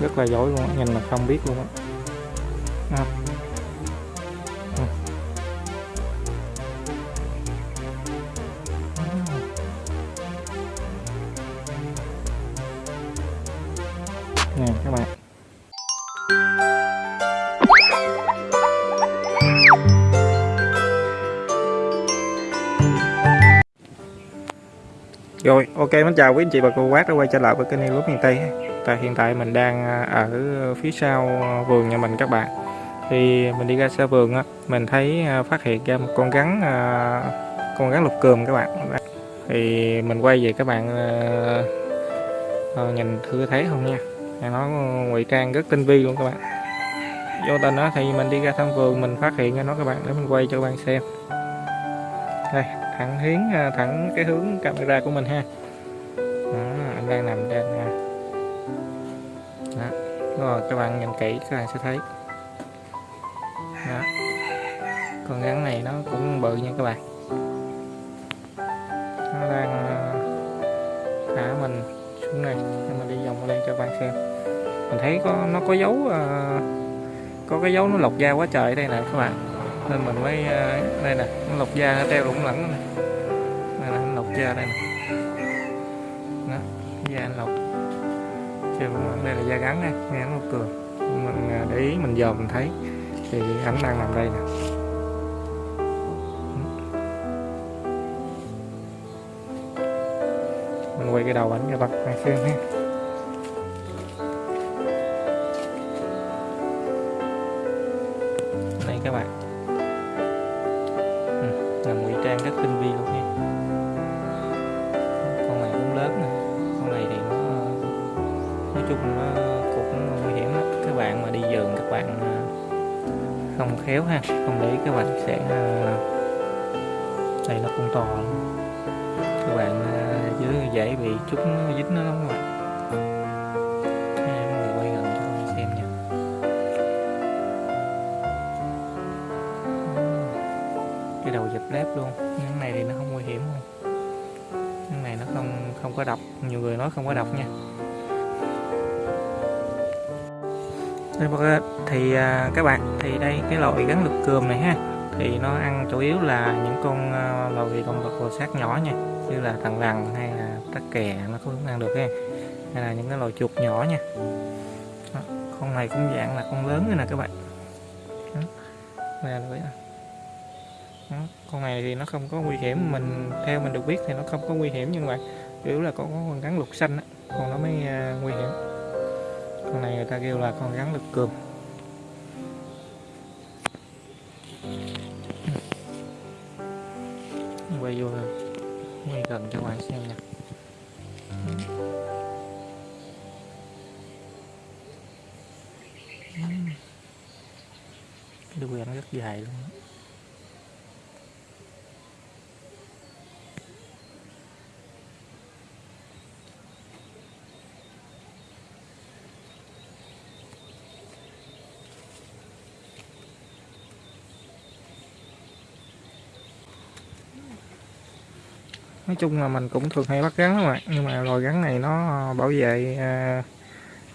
rất là giỏi luôn á, nhìn là không biết luôn á. À. Ừ. Nè các bạn. Rồi, ok mến chào quý anh chị và cô bác đã quay trở lại với kênh Lúa miền Tây. Tại hiện tại mình đang à, ở phía sau à, vườn nhà mình các bạn. Thì mình đi ra xa vườn á, mình thấy à, phát hiện ra một con rắn con rắn lục cườm các bạn. Thì mình quay về các bạn nhìn thử thấy không nha. Nó ngụy trang rất tinh vi luôn các bạn. Vô tình đó thì mình đi ra thăm vườn mình phát hiện ra nó các bạn để mình quay cho các bạn xem. Đây, thẳng hiến à, thẳng cái hướng camera của mình ha. Đó, anh đang nằm trên ha đó. rồi các bạn nhìn kỹ các bạn sẽ thấy. Đó. con rắn này nó cũng bự nha các bạn. Nó đang à, thả mình xuống này nhưng mình đi vòng lên cho các bạn xem. Mình thấy có nó có dấu có cái dấu nó lột da quá trời đây nè các bạn nên mình mới à, đây nè, nó lọc da, nó treo lủng lẳng này đây là lột da đây nè. Đó da anh lộc trên đây là da gắn nè nghe nó cường mình à, để ý, mình dòm mình thấy. Thì ảnh đang nằm đây nè. Mình quay cái đầu ảnh cho bạn xem ha làm ngụy trang rất tinh vi luôn nha Con này cũng lớn này. con này thì nó, nói chung nó cũng nguy hiểm lắm. Các bạn mà đi vườn các bạn à, không khéo ha, không để các bạn sẽ à, đây nó cũng to các bạn à, dưới dễ bị chúng dính nó lắm các bạn. Cái lép luôn cái này thì nó không nguy hiểm không không có độc. Nhiều người nói không có độc nha. Thì à, các bạn thì đây cái loại gắn lực cườm này ha. Thì nó ăn chủ yếu là những con à, loài con vật bò sát nhỏ nha. Như là thằn lằn hay là tắc kè nó cũng ăn được ha. Hay là những cái loài chuột nhỏ nha. Con này cũng dạng là con lớn nữa nè các bạn. Đây là đó, con này thì nó không có nguy hiểm mình theo mình được biết thì nó không có nguy hiểm nhưng mà chủ là con con rắn lục xanh á con nó mới uh, nguy hiểm. Con này người ta kêu là con rắn lục cường quay vô quay gần cho các bạn xem nha đuôi anh rất dài luôn đó. Nói chung là mình cũng thường hay bắt rắn các bạn nhưng mà loài rắn này nó bảo vệ à,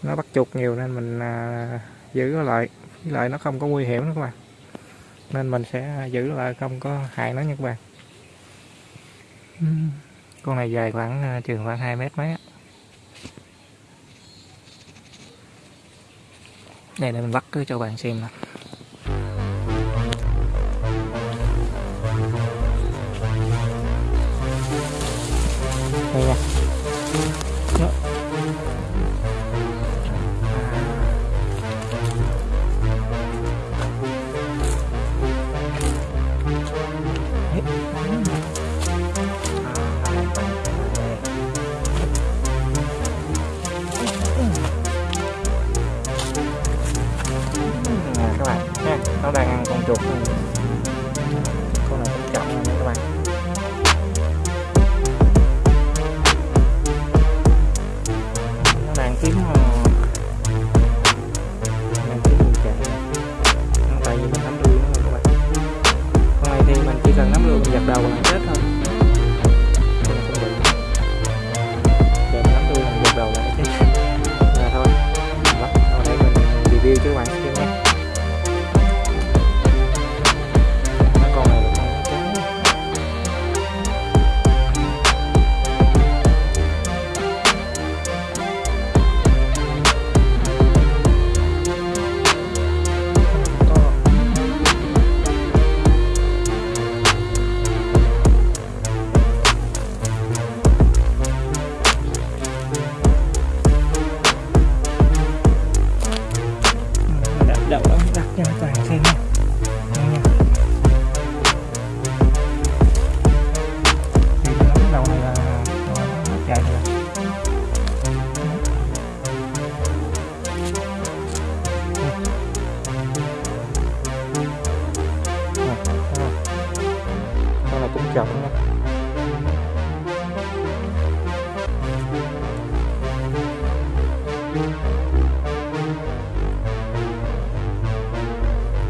nó bắt chuột nhiều nên mình à, giữ nó lại. Với lại nó không có nguy hiểm nữa các bạn. Nên mình sẽ giữ lại không có hại nó nha các bạn. Con này dài khoảng à, chừng khoảng 2 mét mấy đây để mình bắt cho bạn xem nè.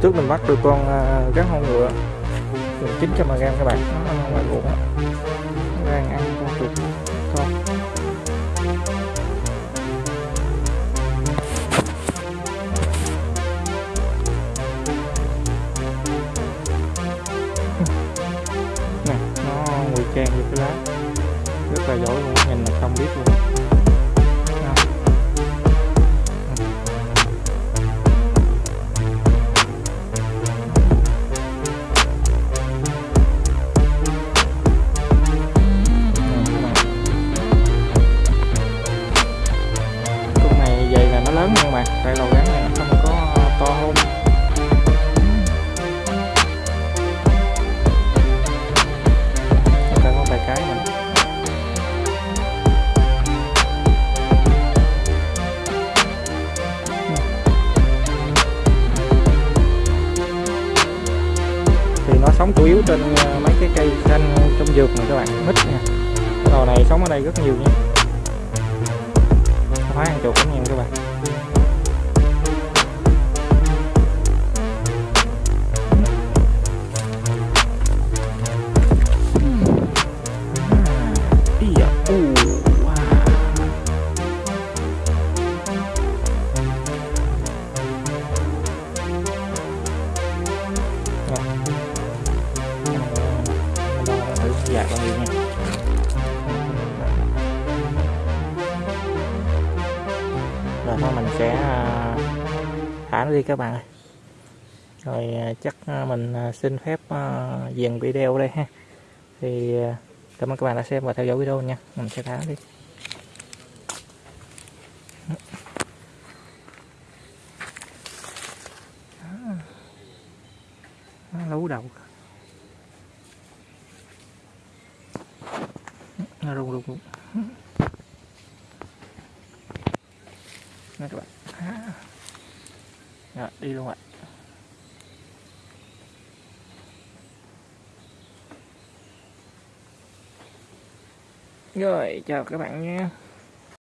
trước mình bắt được con à, gắn hông ngựa. Gần 900 g các bạn. Nó ăn ngoài ruộng á đang ăn con chuột. Con nè, nó ngụy trang vô cái lá. Rất là giỏi luôn, nhìn là không biết luôn. Thì nó sống chủ yếu trên ờ, mấy cái cây xanh trong vườn này các bạn, mít nha lò này sống ở đây rất nhiều nha. Hóa ăn chuột lắm nha các bạn. Thử dài bao nhiêu nha rồi thôi mình sẽ à, thả nó đi các bạn ơi. Rồi à, chắc à, mình xin phép dừng video đây ha. Thì cảm ơn các bạn đã xem và theo dõi video nha. Mình sẽ thả nó đi. Lú đầu nó rung rung rung nè các bạn À. Rồi, đi luôn ạ rồi chào các bạn nha.